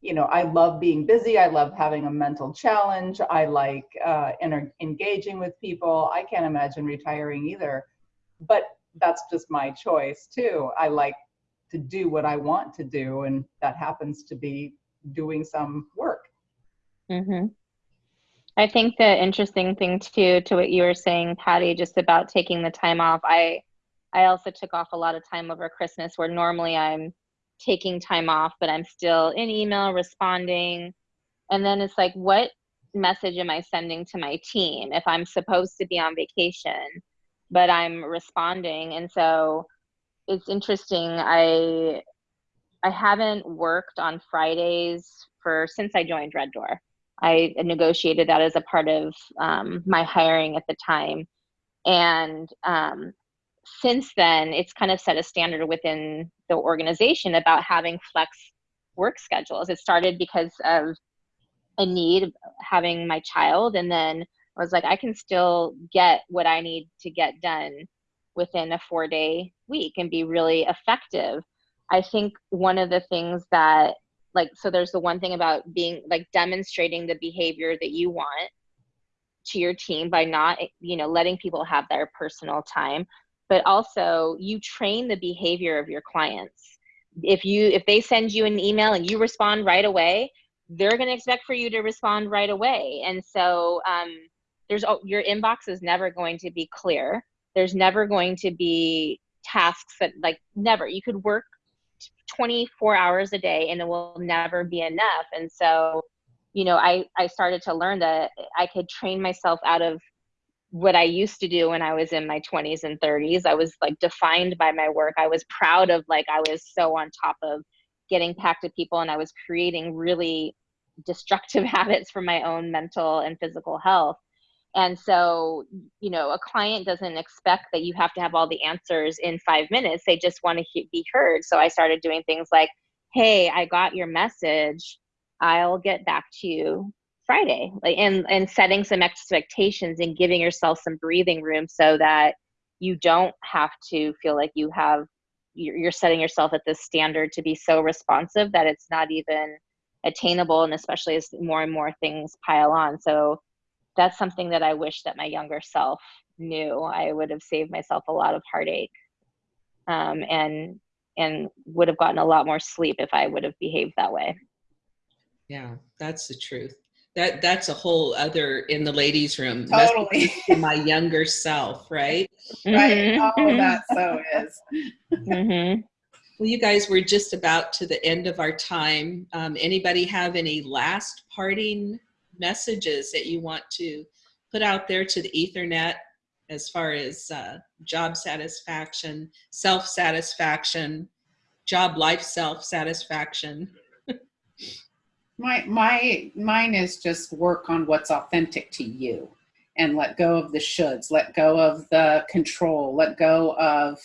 you know, I love being busy. I love having a mental challenge. I like uh, engaging with people. I can't imagine retiring either. But that's just my choice too. I like to do what I want to do, and that happens to be doing some work.
hmm I think the interesting thing too, to what you were saying, Patty, just about taking the time off. I, I also took off a lot of time over Christmas, where normally I'm taking time off, but I'm still in email responding, and then it's like, what message am I sending to my team if I'm supposed to be on vacation, but I'm responding? And so it's interesting. I I haven't worked on Fridays for since I joined Red Door. I negotiated that as a part of um, my hiring at the time, and um, since then, it's kind of set a standard within the organization about having flex work schedules. It started because of a need of having my child, and then I was like, I can still get what I need to get done within a four day week and be really effective. I think one of the things that like so there's the one thing about being like demonstrating the behavior that you want to your team by not you know letting people have their personal time but also you train the behavior of your clients. If you if they send you an email and you respond right away they're going to expect for you to respond right away. And so um, there's your inbox is never going to be clear. There's never going to be tasks that like never. You could work 24 hours a day and it will never be enough. And so you know i i started to learn that i could train myself out of what i used to do when i was in my 20s and 30s i was like defined by my work. I was proud of like i was so on top of getting packed to people and i was creating really destructive habits for my own mental and physical health and so, you know, a client doesn't expect that you have to have all the answers in five minutes. They just want to he- be heard. So I started doing things like, hey, I got your message. I'll get back to you Friday. Like and and setting some expectations and giving yourself some breathing room so that you don't have to feel like you have you're setting yourself at this standard to be so responsive that it's not even attainable and especially as more and more things pile on. So that's something that I wish that my younger self knew. I would have saved myself a lot of heartache, um, and and would have gotten a lot more sleep if I would have behaved that way.
Yeah, that's the truth. That that's a whole other in the ladies' room.
Totally.
To my younger self, right?
right.
Mhm,
All of that so is.
mhm.
Well, you guys, we're just about to the end of our time. Um, anybody have any last parting messages that you want to put out there to the Ethernet as far as uh, job satisfaction, self satisfaction, job life self satisfaction?
My my mine is just work on what's authentic to you and let go of the shoulds, let go of the control, let go of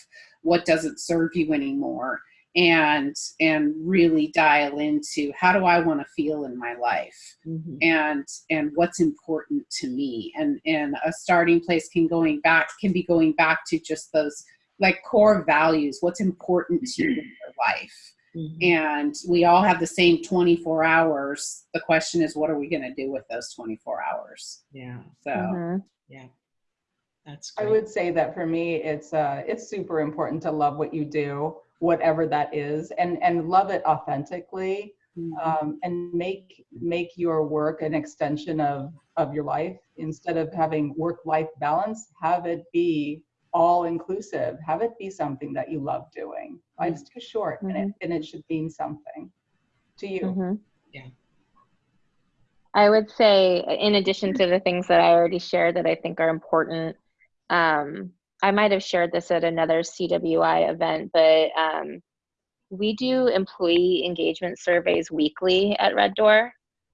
what doesn't serve you anymore and and really dial into how do I want to feel in my life
Mm-hmm.
and and what's important to me and and a starting place can going back can be going back to just those like core values what's important to you in your life
Mhm.
and we all have the same 24 hours the question is what are we going to do with those 24 hours
Yeah,
so
Mhm.
yeah. That's
I would say that for me, it's uh, it's super important to love what you do, whatever that is, and and love it authentically, um, and make make your work an extension of of your life instead of having work life balance. Have it be all inclusive. Have it be something that you love doing. Life's too short, and it and it should mean something to you.
Mhm.
Yeah.
I would say, in addition to the things that I already shared that I think are important, um, I might have shared this at another CWI event, but um, we do employee engagement surveys weekly at Red Door,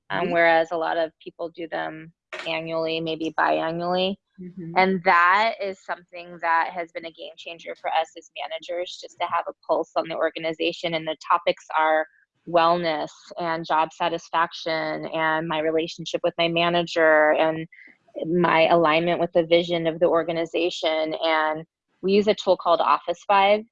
um,
Mhm.
whereas a lot of people do them annually, maybe biannually.
Mhm.
And that is something that has been a game changer for us as managers, just to have a pulse on the organization. And the topics are wellness and job satisfaction and my relationship with my manager and my alignment with the vision of the organization. And we use a tool called Office Vibe.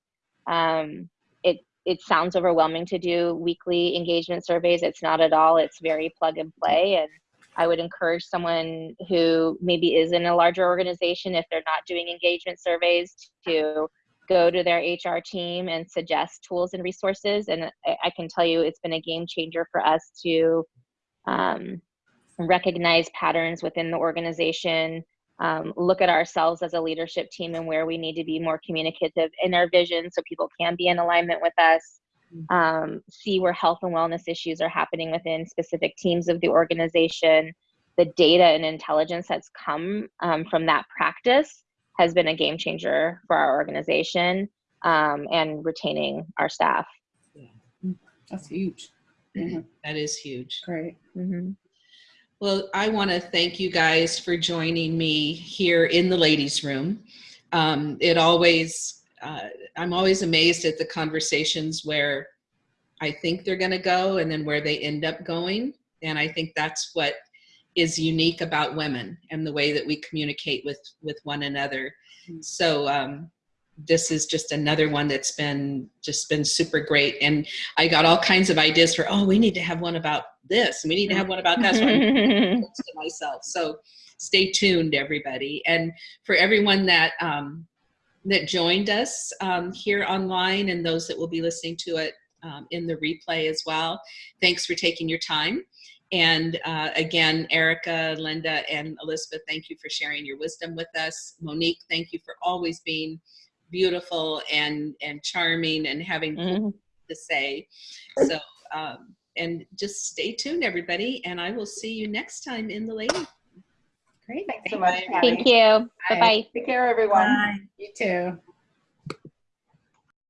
Um, it it sounds overwhelming to do weekly engagement surveys. It's not at all. It's very plug and play. And I would encourage someone who maybe is in a larger organization, if they're not doing engagement surveys, to go to their HR team and suggest tools and resources. And I, I can tell you it's been a game changer for us to um, recognize patterns within the organization, um, look at ourselves as a leadership team and where we need to be more communicative in our vision so people can be in alignment with us. Um, see where health and wellness issues are happening within specific teams of the organization. The data and intelligence that's come um, from that practice has been a game changer for our organization um, and retaining our staff.
That's huge. Yeah,
That is huge.
great.
Mhm.
Well, I want to thank you guys for joining me here in the ladies' room. Um, it always, uh, I'm always amazed at the conversations where I think they're going to go and then where they end up going. And I think that's what is unique about women and the way that we communicate with with one another. So um, this is just another one that's been just been super great. And I got all kinds of ideas for oh, we need to have one about this, we need to have one about that. So to myself. So stay tuned, everybody. And for everyone that um, that joined us um, here online and those that will be listening to it um, in the replay as well, thanks for taking your time. And uh, again, Erica, Linda, and Elizabeth, thank you for sharing your wisdom with us. Monique, thank you for always being beautiful and and charming and having
Mhm.
to say. So, um, and just stay tuned, everybody, and I will see you next time in the ladies.
Great.
Thanks so much, Patty.
Thank you. Bye bye.
Take care, everyone.
Bye.
You too.